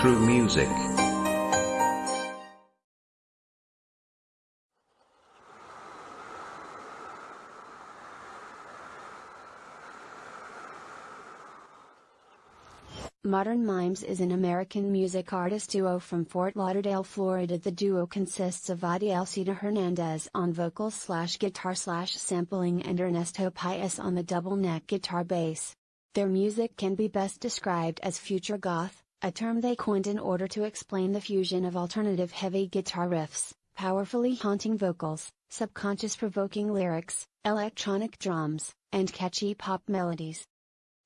through music. Modern Mimes is an American music artist duo from Fort Lauderdale, Florida. The duo consists of Adiel Cita Hernandez on vocals slash guitar slash sampling and Ernesto Pius on the double neck guitar bass. Their music can be best described as future goth, a term they coined in order to explain the fusion of alternative heavy guitar riffs, powerfully haunting vocals, subconscious provoking lyrics, electronic drums, and catchy pop melodies.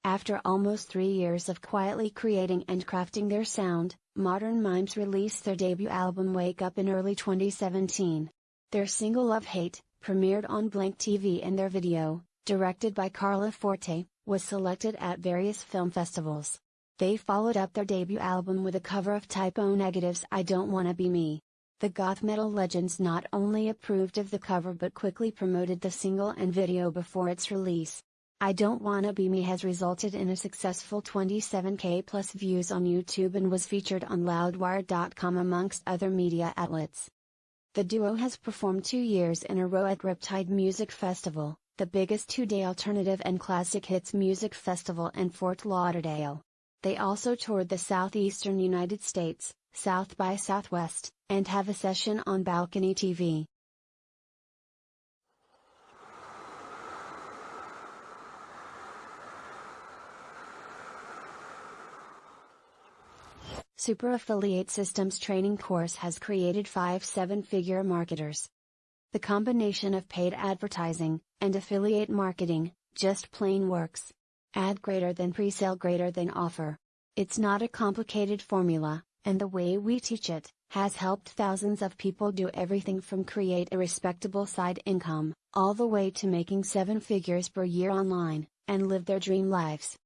After almost three years of quietly creating and crafting their sound, Modern Mimes released their debut album Wake Up in early 2017. Their single Love Hate, premiered on Blank TV and their video, directed by Carla Forte, was selected at various film festivals. They followed up their debut album with a cover of Type O Negative's I Don't Wanna Be Me. The goth metal legends not only approved of the cover but quickly promoted the single and video before its release. I Don't Wanna Be Me has resulted in a successful 27k plus views on YouTube and was featured on Loudwire.com amongst other media outlets. The duo has performed two years in a row at Riptide Music Festival, the biggest two-day alternative and classic hits music festival in Fort Lauderdale. They also toured the southeastern United States, South by Southwest, and have a session on Balcony TV. Super Affiliate Systems training course has created five seven figure marketers. The combination of paid advertising and affiliate marketing just plain works. Ad greater than pre-sale greater than offer. It's not a complicated formula, and the way we teach it has helped thousands of people do everything from create a respectable side income, all the way to making seven figures per year online, and live their dream lives.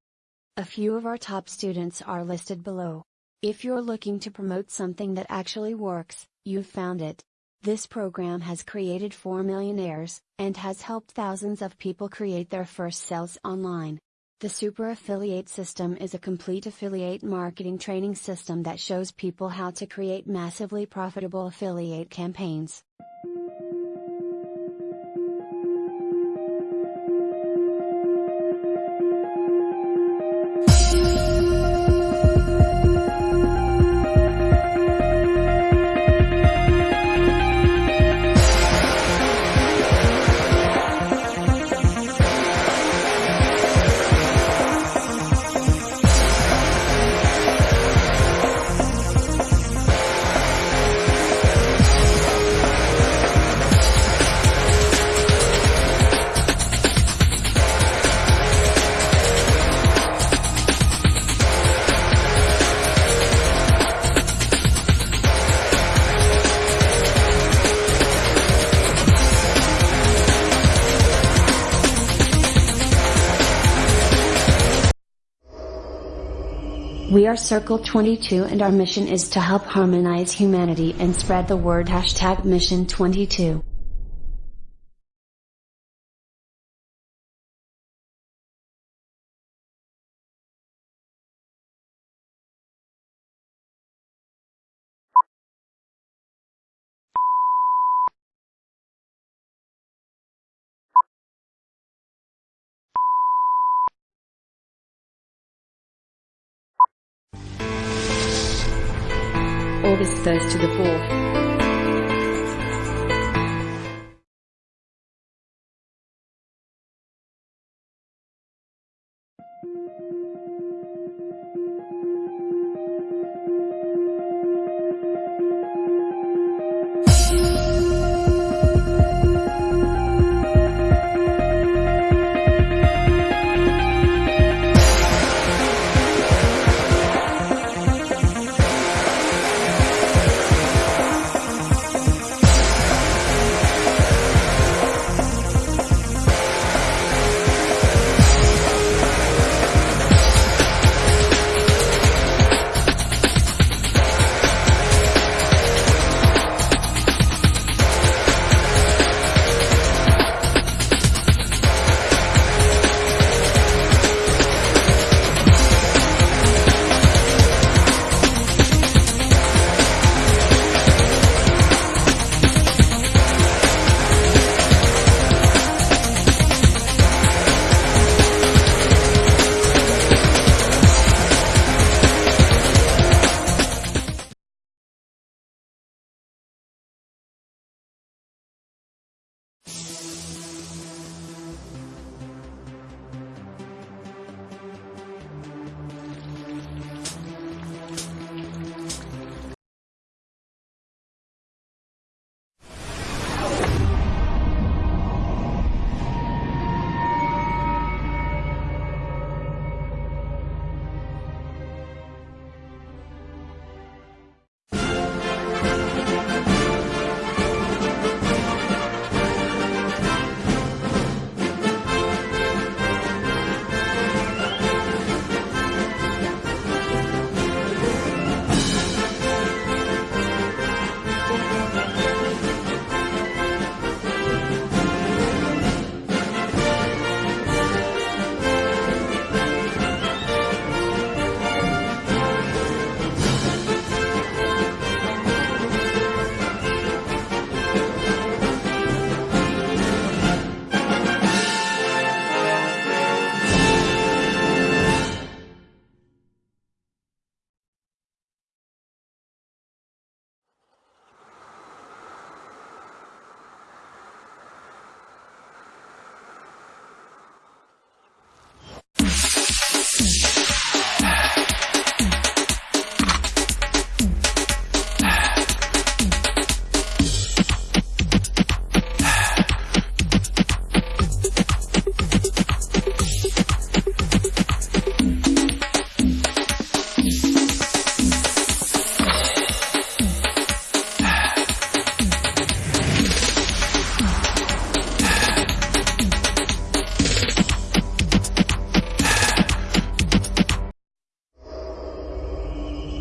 A few of our top students are listed below. If you're looking to promote something that actually works, you've found it. This program has created 4 millionaires, and has helped thousands of people create their first sales online. The Super Affiliate System is a complete affiliate marketing training system that shows people how to create massively profitable affiliate campaigns. We are Circle 22 and our mission is to help harmonize humanity and spread the word hashtag mission 22. August 1st to the 4th.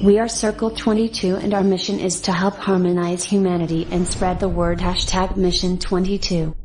We are Circle 22 and our mission is to help harmonize humanity and spread the word hashtag mission 22.